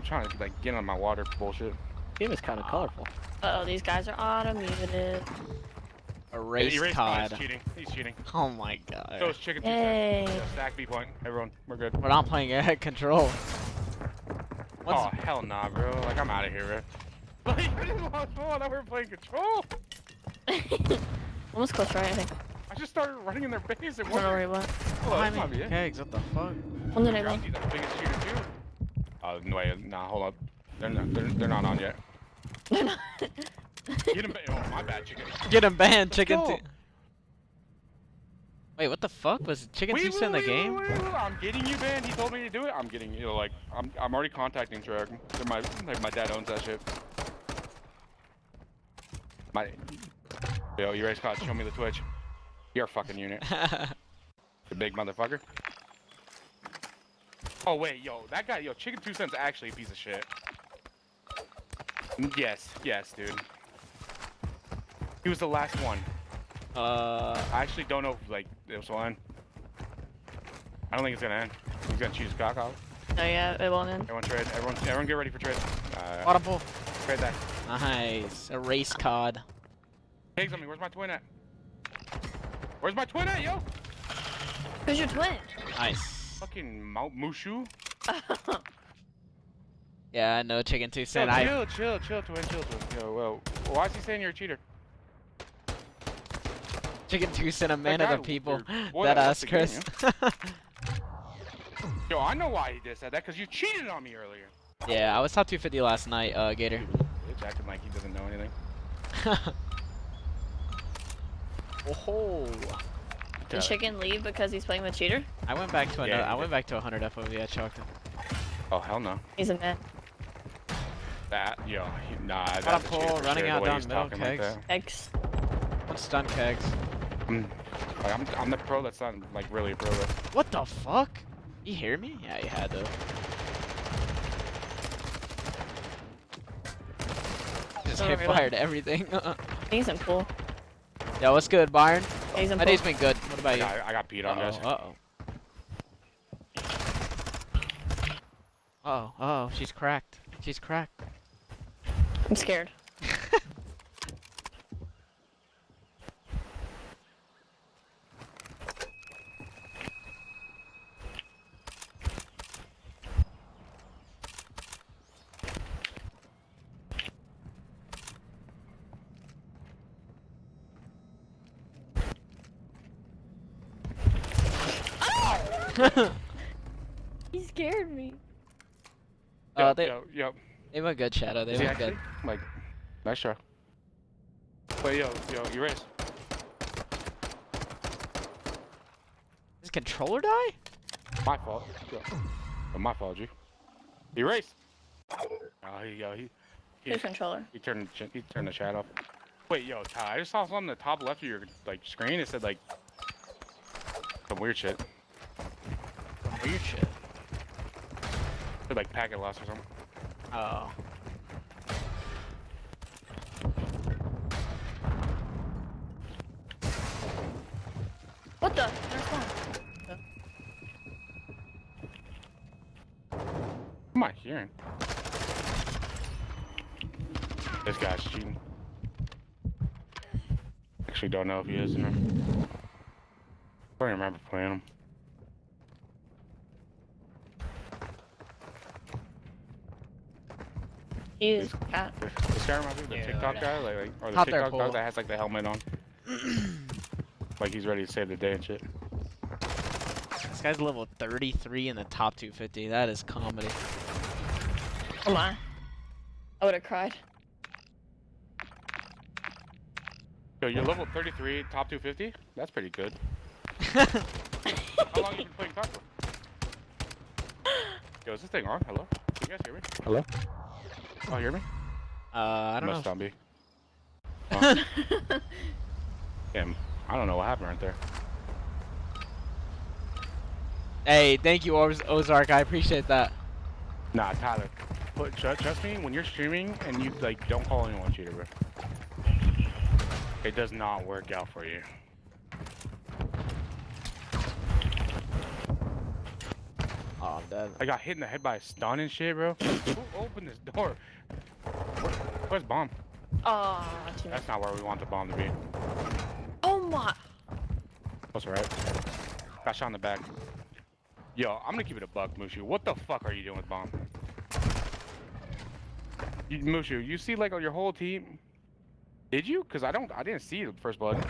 I'm trying to like get on my water bullshit. Game is kind of colorful. Uh oh, these guys are auto muted. Erase Erase COD. He's cheating. He's cheating. Oh my So god. it's chicken two Yay. cents. Yeah, stack B point. Everyone, we're good. We're not playing at control. What's Oh hell nah, bro. Like I'm out of here, bro. Like I just lost ball. Now we're playing control. Almost close right, I think. I just started running in their base and I don't know where he went. Oh, behind me? not me. eh? Kegs, what the fuck? One the neighbor. Groundy's the biggest cheater too. Oh no, wait, nah, hold up. They're not. They're, they're not on yet. They're not. Get him. Oh my bad, chicken. Get him banned, chicken go. Wait, what the fuck? Was chicken Wait, two wait, in the wait, game? wait, wait, wait, I'm getting you banned. He told me to do it. I'm getting you. Like I'm. I'm already contacting Treyarch. They're my. Like my dad owns that shit. My. Yo, you race caught. Show me the Twitch. You're a fucking unit. The big motherfucker. Oh wait, yo, that guy, yo, Chicken Two Cents actually a piece of shit. Yes, yes, dude. He was the last one. uh, I actually don't know if like it was one. I don't think it's gonna end. He's gonna choose cock off. No, yeah, it won't end. Everyone trade. Everyone, everyone get ready for trade. Uh, audible. trade that. Nice. Erase COD. Pigs on me. Where's my twin at? Where's my twin at, yo? Who's your twin? Nice. Fucking Mou- Mushu. Yeah, I know chicken two Yo, cent. I chill, chill, chill, twin, chill, twin. Yo, well, why is he saying you're a cheater? chicken two cent a man of the people. Boy, that that ass left the Chris. Yo, I know why he just said that, because you cheated on me earlier. yeah, I was top 250 last night, uh, Gator. Bitch acting like he doesn't know anything. oh. Did Chicken leave because he's playing with cheater? I went back to Yeah, another. he I went back to 100 FOV. I chalked him. Oh, hell no. He's a man. That, yo, he, nah, that's Got a a pull, running sure, out the way down he's middle, talking like kegs. that. Eggs. One stun kegs. I'm, I'm, I'm the pro that's not, like, really a pro though. What the fuck? You hear me? Yeah, you had to. Just hit really? fired everything. He's in pool. Yo, what's good, Byron? He's in My pool. day's been good. What about I you? got, I got beat on, guys. Uh oh. Uh oh. Oh, she's cracked. She's cracked. I'm scared. He scared me. Uh, Yo, they yo, yo. they went good, Shadow. They Is went good. Like, nice try. Wait, yo, yo, you race. Does controller die? My fault. Yo. Oh, my fault, G. He raced. Oh, he, yo, he, he, Who's controller? he turned, the ch- he turned the chat off. Wait, yo, Ty, I just saw something on the top left of your like screen. It said like some weird shit. Weird shit. It said like packet loss or something. Oh. What the? There's one. What am I hearing? This guy's cheating. Actually, don't know if he is or not. I don't remember playing him. He's cat. This guy reminds me of the Yeah. TikTok guy, like, like or the Hop TikTok Paul. dog that has like the helmet on, like he's ready to save the day and shit. This guy's level 33 in the top 250. That is comedy. Oh my. I would have cried. Yo, you're level 33, top 250. That's pretty good. How long you been playing COD for? Yo, is this thing on? Hello? Can you guys hear me? Hello? Oh, you hear me? Uh, I don't Must know. not be. Oh, damn. I don't know what happened right there. Hey, thank you, Oz- Ozark. I appreciate that. Nah, Tyler. But tr- trust me, when you're streaming and you like don't call anyone cheater, bro. It does not work out for you. Oh, I'm dead. I got hit in the head by a stun and shit, bro. Who opened this door? Where, where's bomb? Oh, too That's not where we want the bomb to be. Oh my. That's right. Got shot in the back. Yo, I'm gonna keep it a buck, Mushu. What the fuck are you doing with bomb? You, Mushu, you see like on your whole team? Did you? Cause I don't. I didn't see the first blood.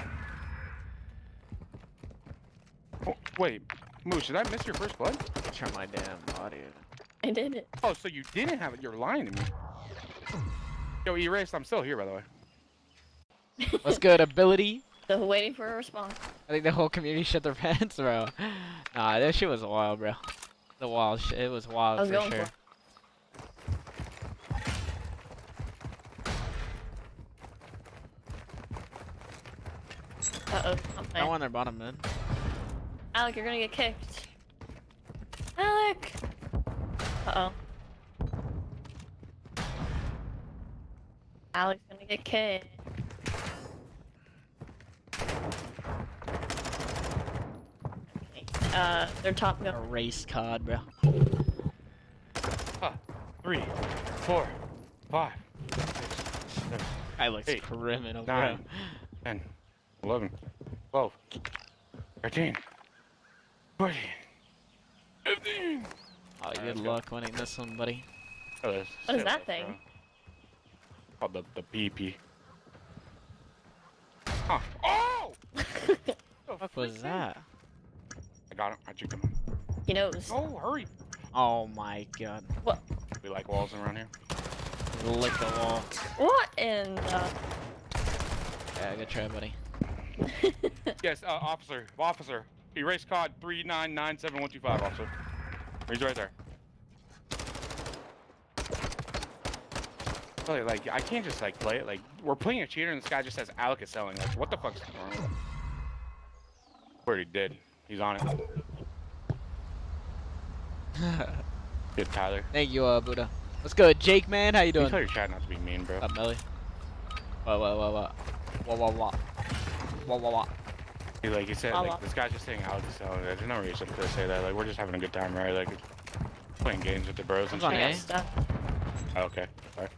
Oh, wait, Moosh, did I miss your first blood? Turn my damn body. I did it. Oh, so you didn't have it. You're lying to me. Yo, erased. I'm still here, by the way. What's good, ability? Still waiting for a response. I think the whole community shit their pants, bro. Nah, that shit was wild, bro. The wild shit. It was wild I was for going sure. for. Uh oh, I'm No playing. one their bottom mid. Alec, you're gonna get kicked. Alec! Uh oh. Alec's gonna get kicked. Okay, Uh, they're top A race card, bro. Three, four, five, six, seven, I looks Eight, criminal, bro. 10, 11, 12, 13, 14, 15. Oh, good let's go. luck winning this one, buddy. Oh, What is that thing? bro. Called the, the PP. Huh. Oh! What the fuck was freak, that? I got him. I juked him. he knows. Oh, hurry. Oh my god. What? We like walls around here. Lick the wall. What in the... Yeah, good try, buddy. Yes, uh, officer. Officer. Erase code 3997125, officer. He's right there. Really, like, I can't just, like, play it. Like, we're playing a cheater and this guy just says Alec is selling. Like, what the fuck's going on? with him? Already did. He's on it. Good, Tyler. Thank you, uh, Buddha. What's good, Jake, man? How you doing? You tell your chat not to be mean, bro. Up, Melly. What, what, what, what? What, what, what? What, what, what? He, like, he said, I'll like, walk. this guy's just saying Alec is selling. There's no reason to say that. Like, we're just having a good time, right? Like, playing games with the bros and I'm shit. on I A. got stuff. Oh, okay. Sorry.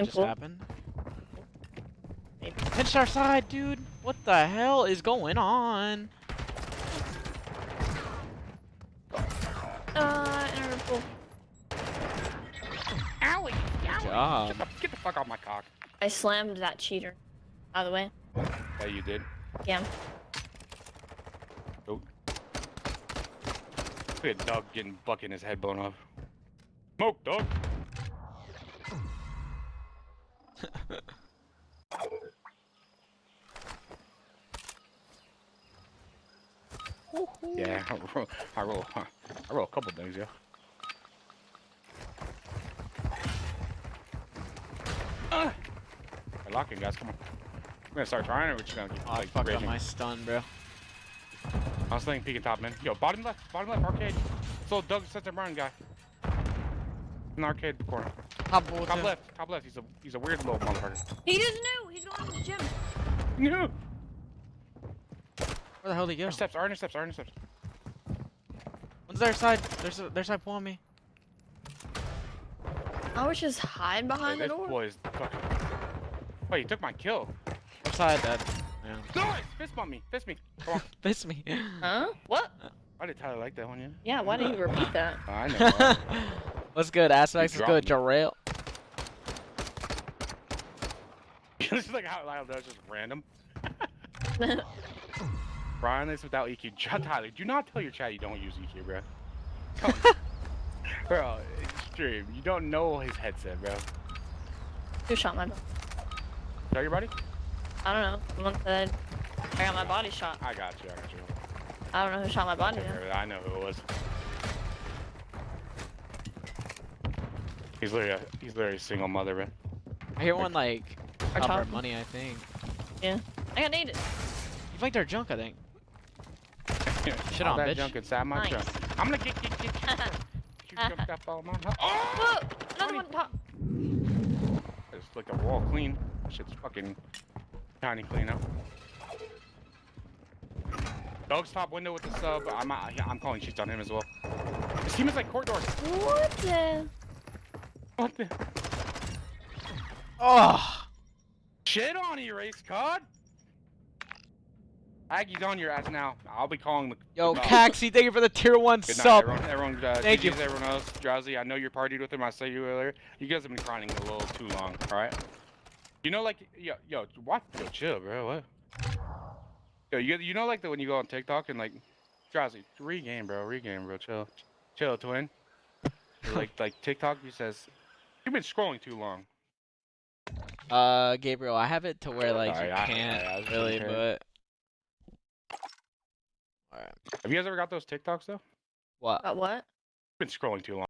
What I'm just cool. happened? Maybe. Pinched our side, dude. What the hell is going on? Uh, interval. Alec! Good job. Get the, get the fuck off my cock. I slammed that cheater. By the way. Yeah, you did. Yeah. Look at Doug getting fucking his head blown off. Smoke, Doug! Yeah, I roll, I roll, I roll a couple things, yeah. Ah! We're locking, guys. Come on. We're gonna start trying, or we're just gonna keep Oh, like fucked up my stun, bro. I was thinking peeking top, man. Yo, bottom left, bottom left, arcade. So Doug Sensor Brown guy. The arcade corner. Top ball, Top too. left, top left. He's a he's a weird little motherfucker. He doesn't know. He's going to the gym. No. Where the hell did he go? Our steps, our intercepts, our intercepts. One's their side. There's a, their side pulling me. I was just hide Hey, behind the door. boy is fucking. Wait, he took my kill. Left side, dead. Yeah. Nice! Fist bump me, fist me. Come on. Piss me. Huh? What? Why did Tyler like that one, yeah? Yeah, why didn't you repeat that? Oh, I know. right? What's good, Aspects? You What's good, dropped Jarrell? it's like how loud that was just random. Brian is without EQ. Tyler, do not tell your chat you don't use EQ, bro. Come on. bro, extreme. You don't know his headset, bro. Who shot my? body? Tell your buddy? I don't know. Someone said I got my body shot. I got you, I got you. I don't know who shot my body. though. I know who it was. He's literally a, he's literally a single mother, bro. I hear one like Our cover top. money, I think. Yeah. I got naded. You flanked our junk, I think. Shit All on, that bitch. junk inside my Nice. trunk. I'm gonna get get get. get you jumped up all my. Oh! Whoa! Another one top. I just like a wall clean. Shit's fucking tiny clean up. Dogs top window with the sub. I'm uh, I'm calling cheats on him as well. His team is like court doors. What the? What the Oh, shit on you, race cod? Aggie's on your ass now. I'll be calling the. yo, the- Caxi, thank you for the tier one Good night, sub. everyone. Everyone, uh, Thank you. Everyone else. Drowsy, I know you're partied with him. I saw you earlier. You guys have been crying a little too long. All right. You know, like, yo, yo, what? Yo, chill, bro. What? Yo, you, you know, like, the, when you go on TikTok and like, Drowsy, regame, bro, regame, bro. Chill, chill, twin. Like, like TikTok, he says, you've been scrolling too long. Uh, Gabriel, I have it to where like Sorry, you I- can't I- I really, kidding. but. Alright. Have you guys ever got those TikToks though? What? Got what? Been scrolling too long.